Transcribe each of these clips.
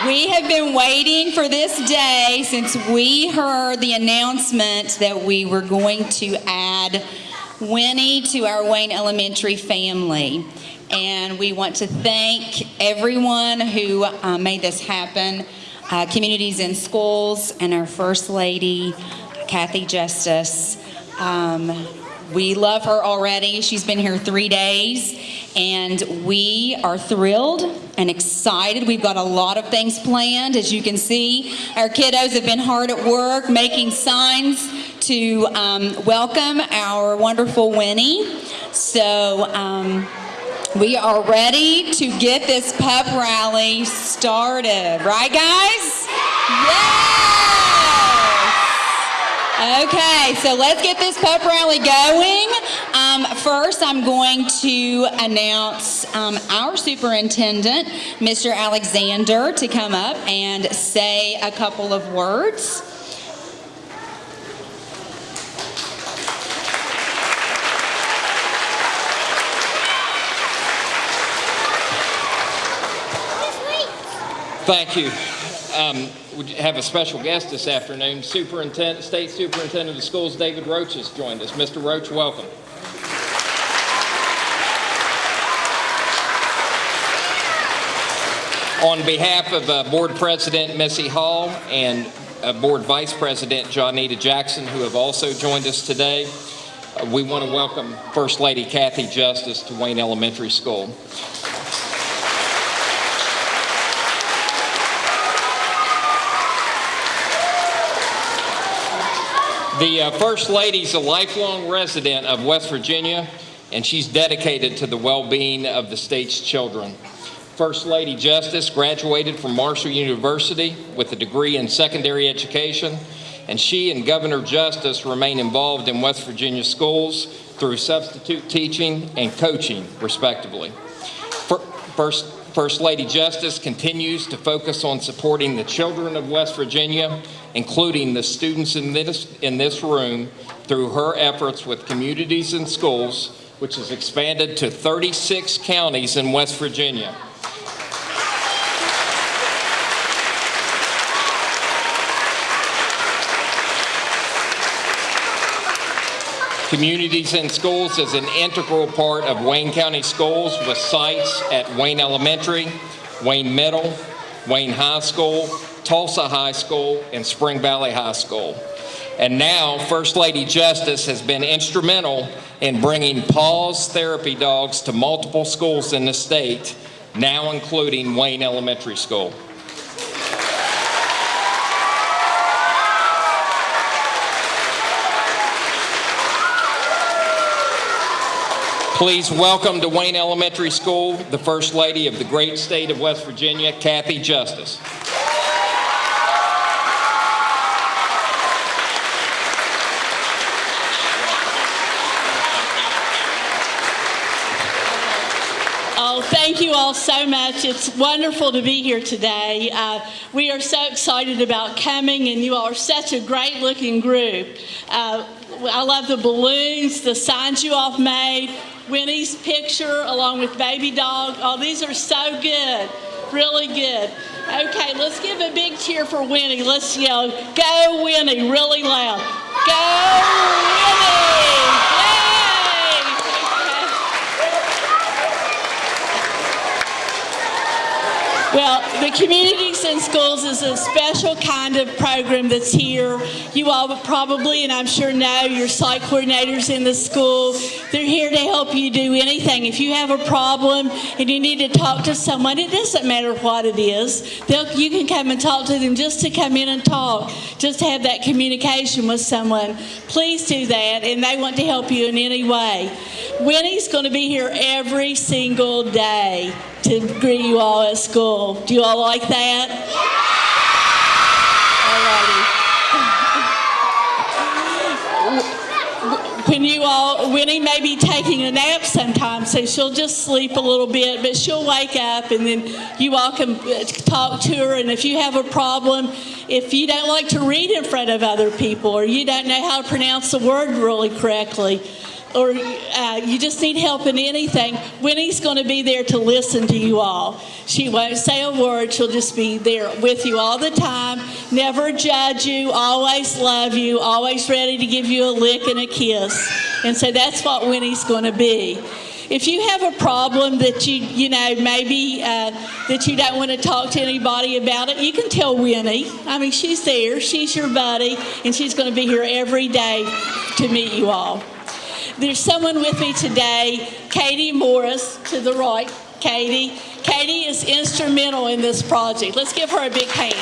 We have been waiting for this day since we heard the announcement that we were going to add Winnie to our Wayne Elementary family. And we want to thank everyone who uh, made this happen uh, Communities and Schools and our First Lady, Kathy Justice. Um, we love her already. She's been here three days, and we are thrilled and excited. We've got a lot of things planned. As you can see, our kiddos have been hard at work making signs to um, welcome our wonderful Winnie. So, um, we are ready to get this pep rally started. Right, guys? Yes! Okay, so let's get this pep rally going. Um, first, I'm going to announce um, our superintendent, Mr. Alexander, to come up and say a couple of words. Thank you. Um, we have a special guest this afternoon. Superintendent, State Superintendent of Schools David Roach has joined us. Mr. Roach, welcome. On behalf of uh, Board President Missy Hall and uh, Board Vice President Johnita Jackson, who have also joined us today, uh, we want to welcome First Lady Kathy Justice to Wayne Elementary School. The uh, First Lady's a lifelong resident of West Virginia, and she's dedicated to the well-being of the state's children. First Lady Justice graduated from Marshall University with a degree in secondary education, and she and Governor Justice remain involved in West Virginia schools through substitute teaching and coaching, respectively. First, First Lady Justice continues to focus on supporting the children of West Virginia including the students in this, in this room, through her efforts with Communities and Schools, which has expanded to 36 counties in West Virginia. Communities and Schools is an integral part of Wayne County Schools with sites at Wayne Elementary, Wayne Middle, Wayne High School, Tolsia High School, and Spring Valley High School. And now, First Lady Justice has been instrumental in bringing PAWS therapy dogs to multiple schools in the state, now including Wayne Elementary School. Please welcome to Wayne Elementary School the First Lady of the great state of West Virginia, Kathy Justice. Oh, thank you all so much. It's wonderful to be here today. Uh, we are so excited about coming, and you all are such a great looking group. Uh, I love the balloons, the signs you all made, Winnie's picture along with Baby Dog. Oh, these are so good, really good. Okay, let's give a big cheer for Winnie. Let's yell, go Winnie, really loud. Go Winnie! Well, the Communities in Schools is a special kind of program that's here. You all probably, and I'm sure know, your site coordinators in the school. They're here to help you do anything. If you have a problem and you need to talk to someone, it doesn't matter what it is. You can come and talk to them just to come in and talk, just have that communication with someone. Please do that, and they want to help you in any way. Winnie's going to be here every single day to greet you all at school. Do you all like that? Alrighty. When you all, Winnie may be taking a nap sometimes, so she'll just sleep a little bit, but she'll wake up and then you all can uh, talk to her. And if you have a problem, if you don't like to read in front of other people or you don't know how to pronounce the word really correctly, or uh, you just need help in anything, Winnie's going to be there to listen to you all. She won't say a word. She'll just be there with you all the time, never judge you, always love you, always ready to give you a lick and a kiss. And so that's what Winnie's going to be. If you have a problem that you, you know, maybe uh, that you don't want to talk to anybody about it, you can tell Winnie. I mean, she's there, she's your buddy, and she's going to be here every day to meet you all. There's someone with me today, Katie Morris, to the right. Katie. Katie is instrumental in this project. Let's give her a big hand.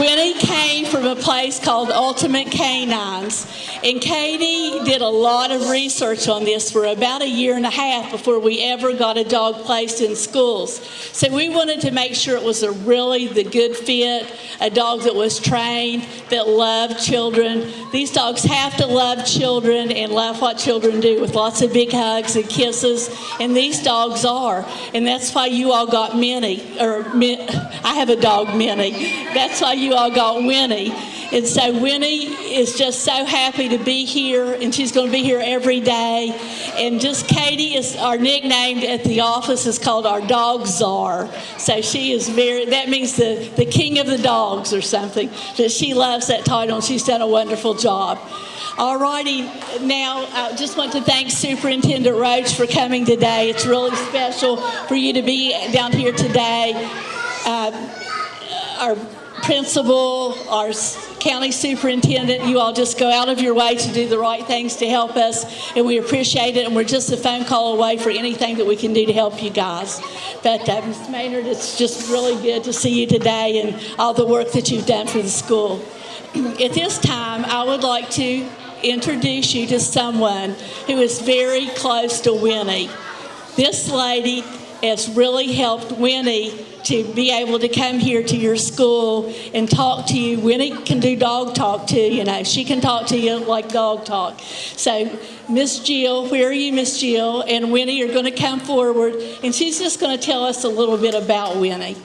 Winnie came from a place called Ultimate Canines, and Katie did a lot of research on this for about a year and a half before we ever got a dog placed in schools. So we wanted to make sure it was a really the good fit, a dog that was trained, that loved children. These dogs have to love children and love what children do with lots of big hugs and kisses, and these dogs are. And that's why you all got Minnie, or I have a dog, Minnie. That's why you all got Winnie. And so Winnie is just so happy to be here, and she's going to be here every day. And just Katie is our nickname at the office is called our dog czar. So she is very, that means the, the king of the dogs or something. But she loves that title, and she's done a wonderful job. All righty, now I just want to thank Superintendent Roach for coming today. It's really special for you to be down here today. Uh, our principal, our county superintendent, you all just go out of your way to do the right things to help us, and we appreciate it, and we're just a phone call away for anything that we can do to help you guys. But uh, Ms. Maynard, it's just really good to see you today and all the work that you've done for the school. At this time, I would like to introduce you to someone who is very close to Winnie. This lady has really helped Winnie to be able to come here to your school and talk to you. Winnie can do dog talk too, you know. She can talk to you like dog talk. So, Miss Jill, where are you, Miss Jill? And Winnie are going to come forward, and she's just going to tell us a little bit about Winnie.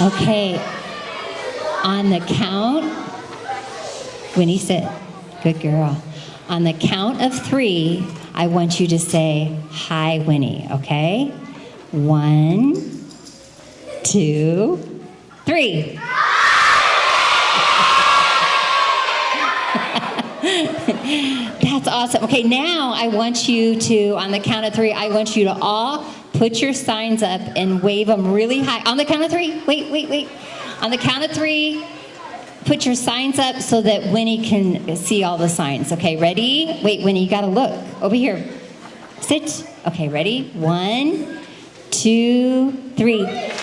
Okay, on the count, Winnie sit, good girl. On the count of three, I want you to say, Hi, Winnie, okay? One, two, three. That's awesome. Okay, now I want you to, on the count of three, I want you to all put your signs up and wave them really high. On the count of three, wait, wait, wait. On the count of three, put your signs up so that Winnie can see all the signs. Okay, ready? Wait, Winnie, you gotta look. Over here. Sit. Okay, ready? One, two, three.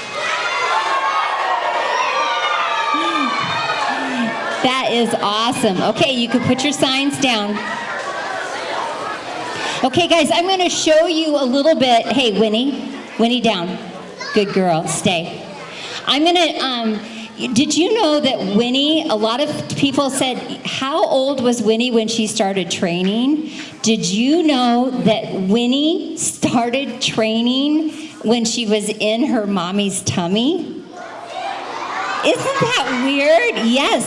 That is awesome. Okay, you can put your signs down. Okay, guys, I'm going to show you a little bit. Hey, Winnie, Winnie down. Good girl, stay. I'm going to, um, did you know that Winnie, a lot of people said, how old was Winnie when she started training? Did you know that Winnie started training when she was in her mommy's tummy? Isn't that weird? Yes.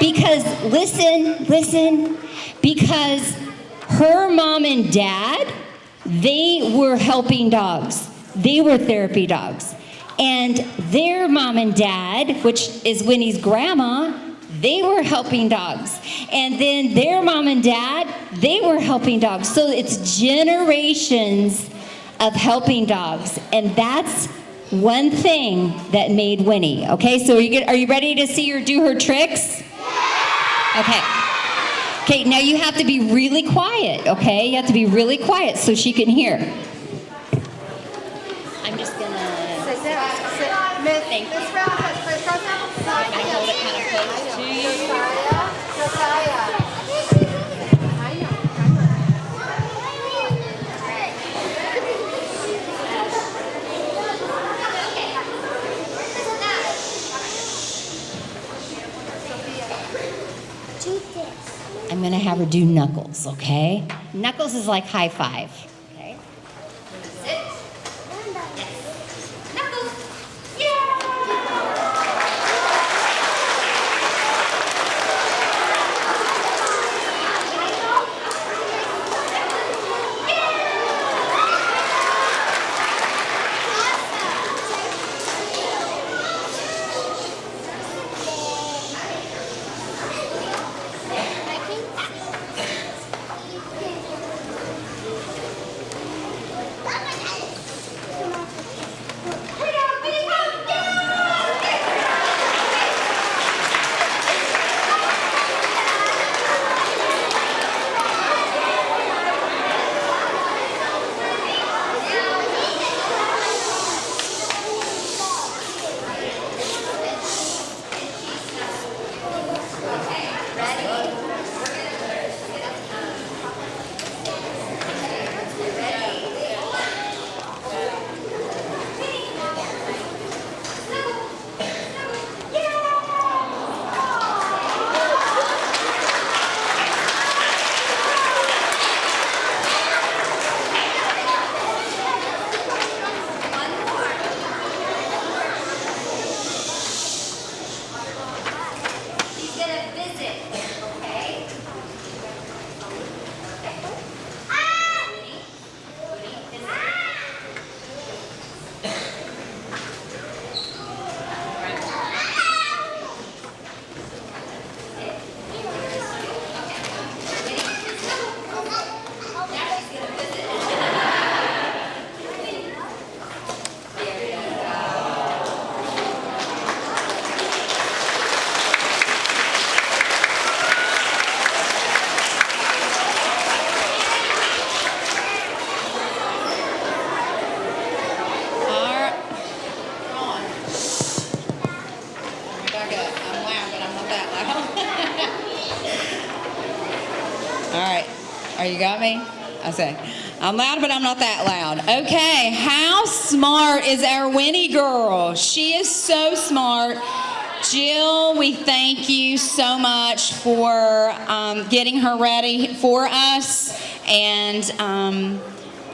Because, listen, listen, because her mom and dad, they were helping dogs. They were therapy dogs. And their mom and dad, which is Winnie's grandma, they were helping dogs. And then their mom and dad, they were helping dogs. So it's generations of helping dogs. And that's one thing that made Winnie. Okay, so are you, are you ready to see her do her tricks? Okay. Okay, now you have to be really quiet, okay? You have to be really quiet so she can hear. I'm just gonna. Sit, sit, sit. Miss, Thank you. Miss Rouse, Miss Rouse, I'm gonna hold it gonna have her do knuckles, okay? Knuckles is like high five. You got me? I say, I'm loud, but I'm not that loud. Okay. How smart is our Winnie girl? She is so smart. Jill, we thank you so much for um, getting her ready for us and um,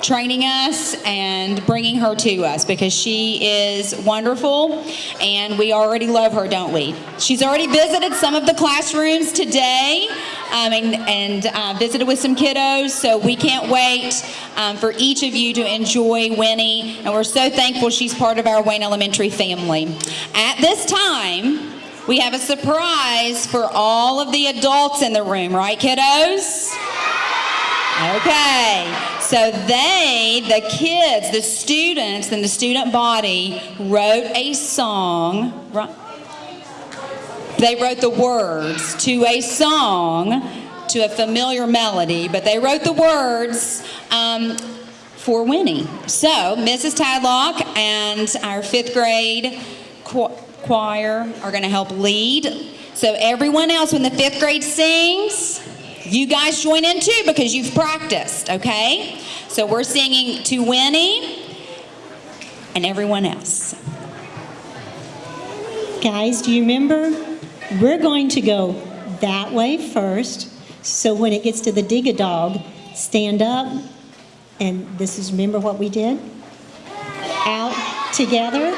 training us and bringing her to us because she is wonderful and we already love her, don't we? She's already visited some of the classrooms today um, and, and uh, visited with some kiddos, so we can't wait um, for each of you to enjoy Winnie, and we're so thankful she's part of our Wayne Elementary family. At this time, we have a surprise for all of the adults in the room, right, kiddos? Okay, so they, the kids, the students, and the student body wrote a song. They wrote the words to a song, to a familiar melody, but they wrote the words um, for Winnie. So, Mrs. Tadlock and our fifth grade choir are going to help lead. So, everyone else, when the fifth grade sings, you guys join in too because you've practiced, okay? So we're singing to Winnie and everyone else. Guys, do you remember? We're going to go that way first. So when it gets to the dig a dog, stand up. And this is, remember what we did? Out together.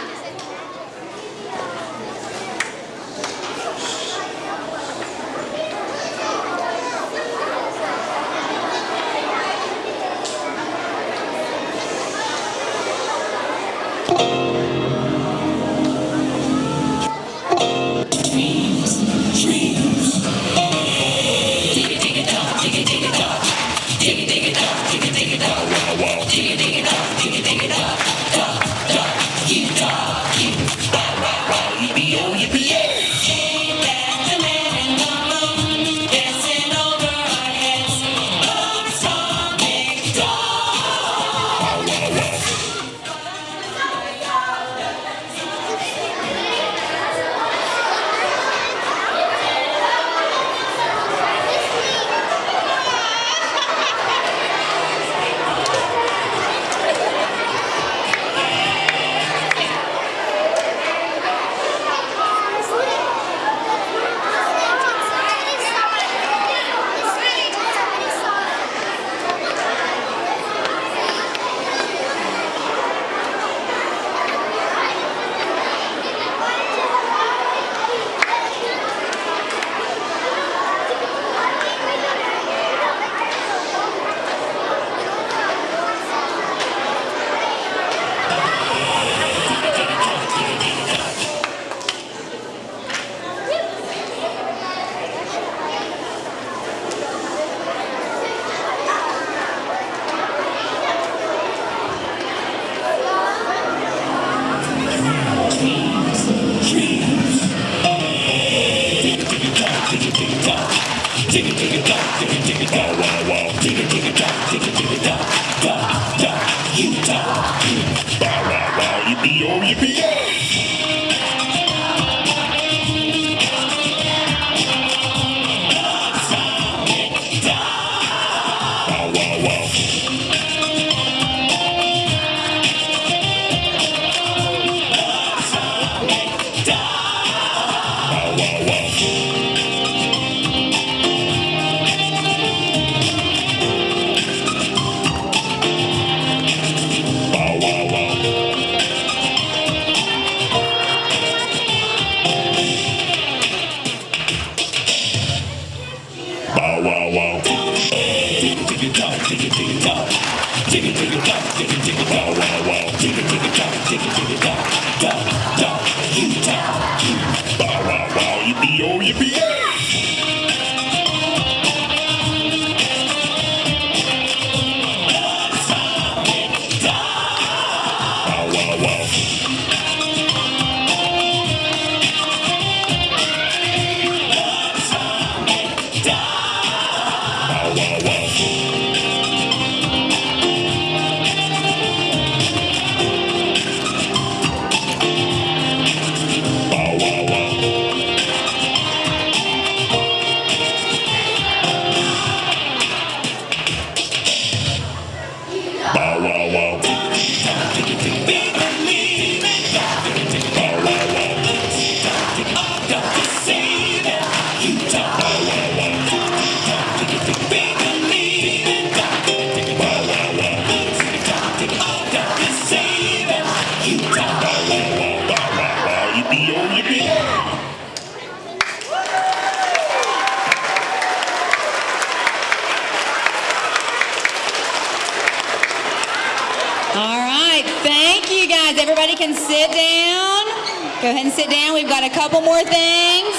Go ahead and sit down. We've got a couple more things.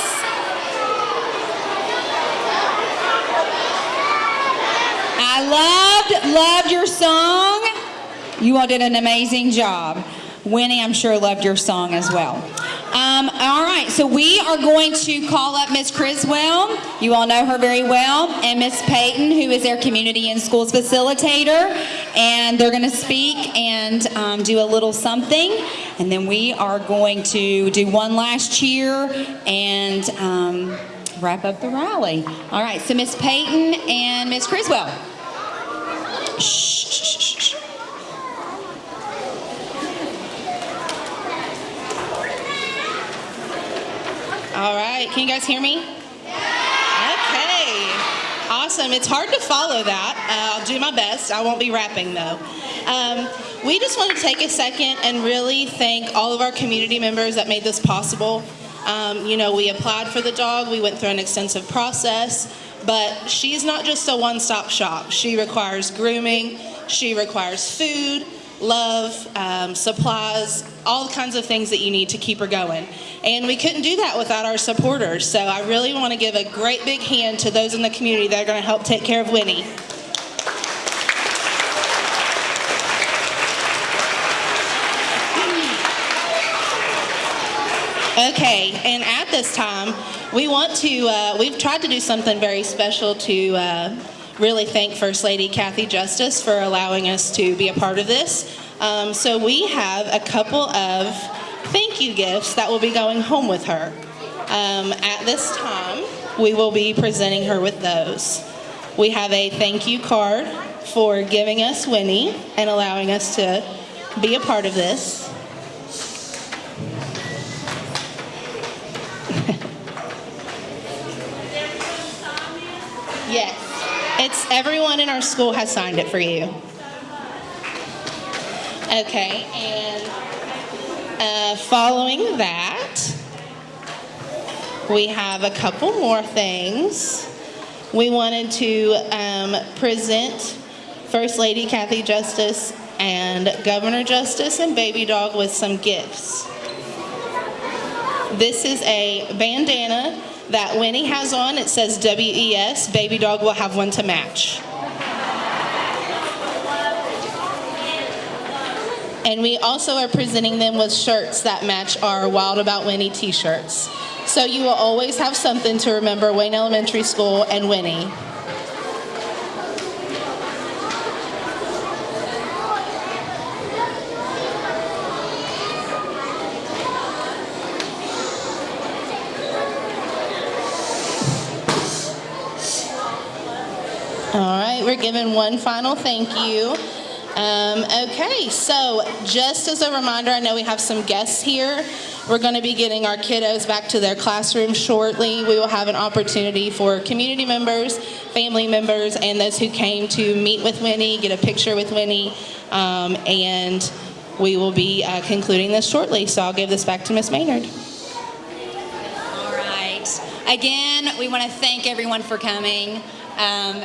I loved, loved your song. You all did an amazing job. Winnie, I'm sure, loved your song as well. All right, so we are going to call up Miss Criswell. You all know her very well, and Miss Payton, who is their community and schools facilitator, and they're going to speak and um, do a little something, and then we are going to do one last cheer and um, wrap up the rally. All right, so Miss Payton and Miss Criswell. Shh, shh, shh, shh. All right, can you guys hear me? Okay, awesome. It's hard to follow that. Uh, I'll do my best. I won't be rapping though. Um, we just want to take a second and really thank all of our community members that made this possible. Um, you know, we applied for the dog, we went through an extensive process, but she's not just a one stop shop. She requires grooming, she requires food, love, um, supplies, all kinds of things that you need to keep her going. And we couldn't do that without our supporters. So I really want to give a great big hand to those in the community that are going to help take care of Winnie. Okay, and at this time, we want to, uh, we've tried to do something very special to uh, really thank First Lady Kathy Justice for allowing us to be a part of this. Um, so we have a couple of thank you gifts that will be going home with her. Um, at this time, we will be presenting her with those. We have a thank you card for giving us Winnie and allowing us to be a part of this. Yes. It's everyone in our school has signed it for you. Okay, and uh, following that, we have a couple more things. We wanted to um, present First Lady Kathy Justice and Governor Justice and Baby Dog with some gifts. This is a bandana that Winnie has on. It says WES. Baby Dog will have one to match. And we also are presenting them with shirts that match our Wild About Winnie t-shirts. So you will always have something to remember Wayne Elementary School and Winnie. We're giving one final thank you. Um, okay, so just as a reminder, I know we have some guests here. We're going to be getting our kiddos back to their classrooms shortly. We will have an opportunity for community members, family members, and those who came to meet with Winnie, get a picture with Winnie, um, and we will be uh, concluding this shortly. So I'll give this back to Miss Maynard. All right. Again, we want to thank everyone for coming. Um,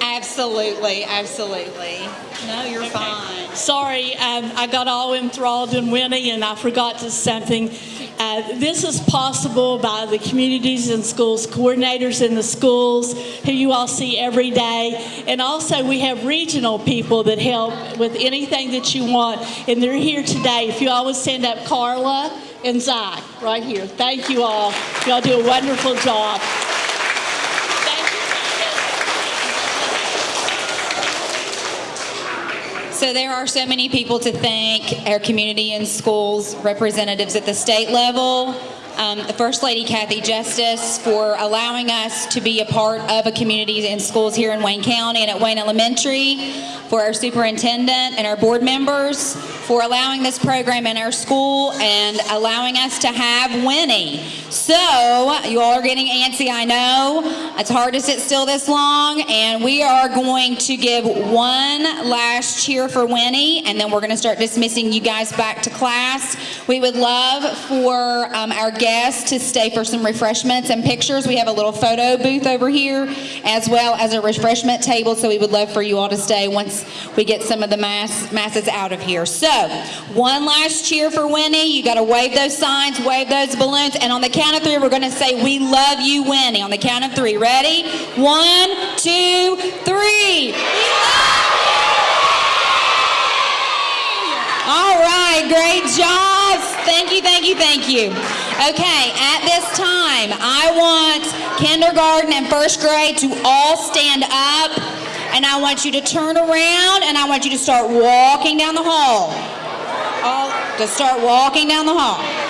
absolutely, absolutely. No, you're fine. Sorry, um, I got all enthralled in Winnie and I forgot to something. Uh, this is possible by the communities and schools, coordinators in the schools who you all see every day. And also we have regional people that help with anything that you want. And they're here today. If you all would stand up, Carla and Zach, right here. Thank you all. Y'all do a wonderful job. Thank you. So there are so many people to thank, our community and schools representatives at the state level, um, the First Lady Kathy Justice for allowing us to be a part of a community and schools here in Wayne County and at Wayne Elementary, for our superintendent and our board members for allowing this program in our school and allowing us to have Winnie. So, you all are getting antsy, I know. It's hard to sit still this long, and we are going to give one last cheer for Winnie, and then we're going to start dismissing you guys back to class. We would love for um, our guests to stay for some refreshments and pictures. We have a little photo booth over here, as well as a refreshment table, so we would love for you all to stay once we get some of the mass, masses out of here. So, one last cheer for Winnie. You got to wave those signs, wave those balloons, and on the count of three, we're going to say, We love you, Winnie. On the count of three. Ready? One, two, three. All right, great job. Thank you, thank you, thank you. Okay, at this time, I want kindergarten and first grade to all stand up, and I want you to turn around, and I want you to start walking down the hall. All, to start walking down the hall.